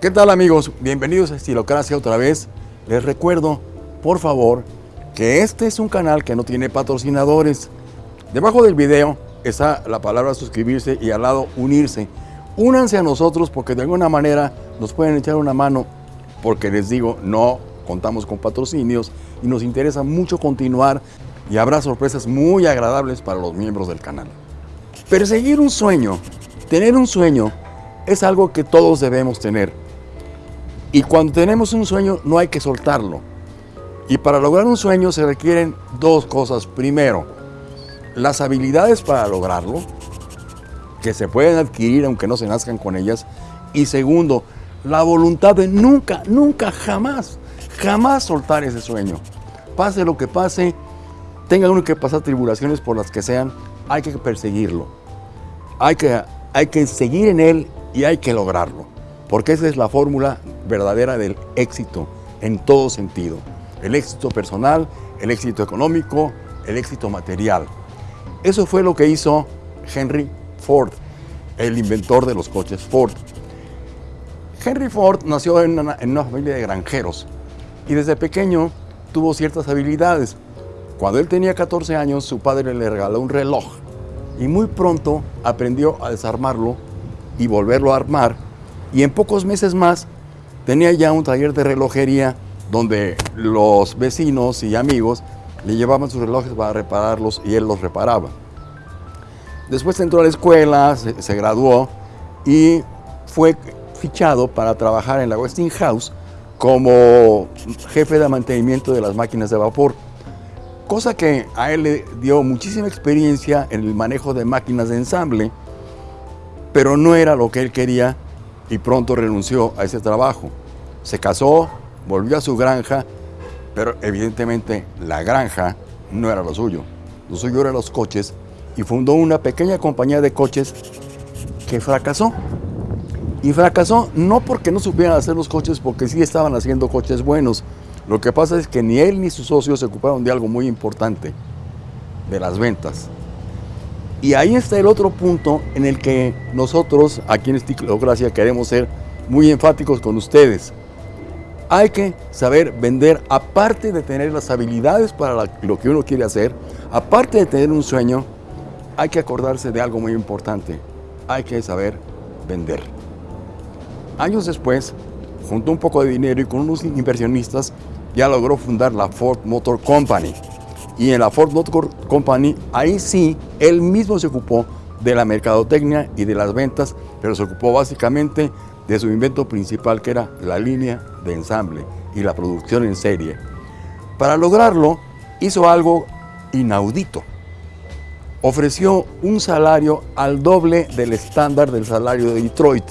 ¿Qué tal amigos? Bienvenidos a Estilocracia otra vez. Les recuerdo, por favor, que este es un canal que no tiene patrocinadores. Debajo del video está la palabra suscribirse y al lado unirse. Únanse a nosotros porque de alguna manera nos pueden echar una mano porque les digo, no contamos con patrocinios y nos interesa mucho continuar y habrá sorpresas muy agradables para los miembros del canal. Perseguir un sueño, tener un sueño, es algo que todos debemos tener. Y cuando tenemos un sueño no hay que soltarlo. Y para lograr un sueño se requieren dos cosas. Primero, las habilidades para lograrlo, que se pueden adquirir aunque no se nazcan con ellas. Y segundo, la voluntad de nunca, nunca, jamás, jamás soltar ese sueño. Pase lo que pase, tenga uno que pasar tribulaciones por las que sean, hay que perseguirlo. Hay que, hay que seguir en él y hay que lograrlo. Porque esa es la fórmula verdadera del éxito en todo sentido. El éxito personal, el éxito económico, el éxito material. Eso fue lo que hizo Henry Ford, el inventor de los coches Ford. Henry Ford nació en una, familia de granjeros y desde pequeño tuvo ciertas habilidades. Cuando él tenía 14 años, su padre le regaló un reloj y muy pronto aprendió a desarmarlo y volverlo a armar y en pocos meses más tenía ya un taller de relojería donde los vecinos y amigos le llevaban sus relojes para repararlos y él los reparaba. Después entró a la escuela, se, se graduó y fue fichado para trabajar en la Westinghouse como jefe de mantenimiento de las máquinas de vapor, cosa que a él le dio muchísima experiencia en el manejo de máquinas de ensamble, pero no era lo que él quería y pronto renunció a ese trabajo. Se casó, volvió a su granja, pero evidentemente la granja no era lo suyo. Lo suyo eran los coches y fundó una pequeña compañía de coches que fracasó. Y fracasó no porque no supieran hacer los coches, porque sí estaban haciendo coches buenos. Lo que pasa es que ni él ni sus socios se ocuparon de algo muy importante, de las ventas. Y ahí está el otro punto en el que nosotros, aquí en Estilocracia, queremos ser muy enfáticos con ustedes. Hay que saber vender, aparte de tener las habilidades para lo que uno quiere hacer, aparte de tener un sueño, hay que acordarse de algo muy importante. Hay que saber vender. Años después, juntó un poco de dinero y con unos inversionistas ya logró fundar la Ford Motor Company. Y en la Ford Motor Company, ahí sí, él mismo se ocupó de la mercadotecnia y de las ventas, pero se ocupó básicamente de su invento principal, que era la línea de ensamble y la producción en serie. Para lograrlo, hizo algo inaudito. Ofreció un salario al doble del estándar del salario de Detroit,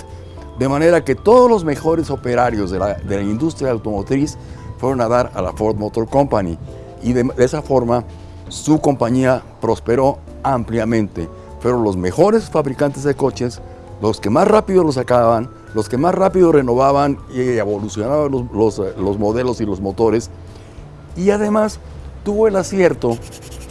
de manera que todos los mejores operarios de la, de la industria automotriz fueron a dar a la Ford Motor Company y de, esa forma su compañía prosperó ampliamente. Fueron los mejores fabricantes de coches, los que más rápido los sacaban, los que más rápido renovaban y evolucionaban los, los, los modelos y los motores. Y además tuvo el acierto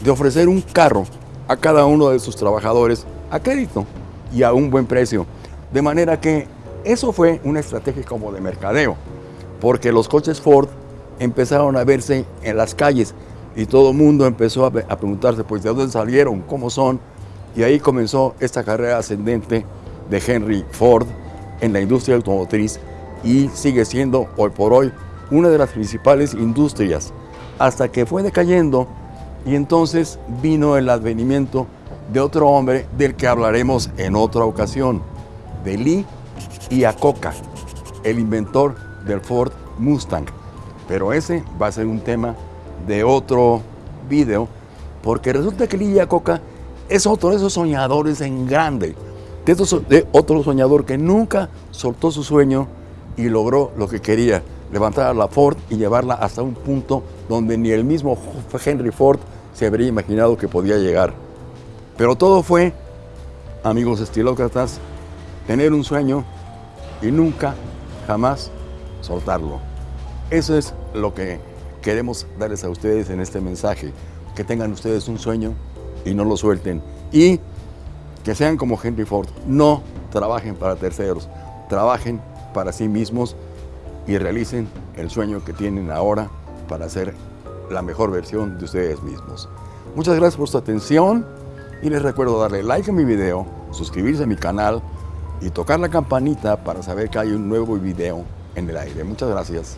de ofrecer un carro a cada uno de sus trabajadores a crédito y a un buen precio. De manera que eso fue una estrategia como de mercadeo, porque los coches Ford empezaron a verse en las calles y todo el mundo empezó a, a, preguntarse, pues, ¿de dónde salieron? ¿Cómo son? Y ahí comenzó esta carrera ascendente de Henry Ford en la industria automotriz y sigue siendo hoy por hoy una de las principales industrias, hasta que fue decayendo y entonces vino el advenimiento de otro hombre del que hablaremos en otra ocasión, de Lee Iacocca, el inventor del Ford Mustang. Pero ese va a ser un tema de otro video, porque resulta que Lee Iacocca es otro de esos soñadores en grande, de, de otro soñador que nunca soltó su sueño y logró lo que quería, levantar a la Ford y llevarla hasta un punto donde ni el mismo Henry Ford se habría imaginado que podía llegar. Pero todo fue, amigos estilócratas, tener un sueño y nunca, jamás soltarlo. Eso es lo que queremos darles a ustedes en este mensaje. Que tengan ustedes un sueño y no lo suelten. Y que sean como Henry Ford. No trabajen para terceros, trabajen para sí mismos y realicen el sueño que tienen ahora para ser la mejor versión de ustedes mismos. Muchas gracias por su atención y les recuerdo darle like a mi video, suscribirse a mi canal y tocar la campanita para saber que hay un nuevo video en el aire. Muchas gracias.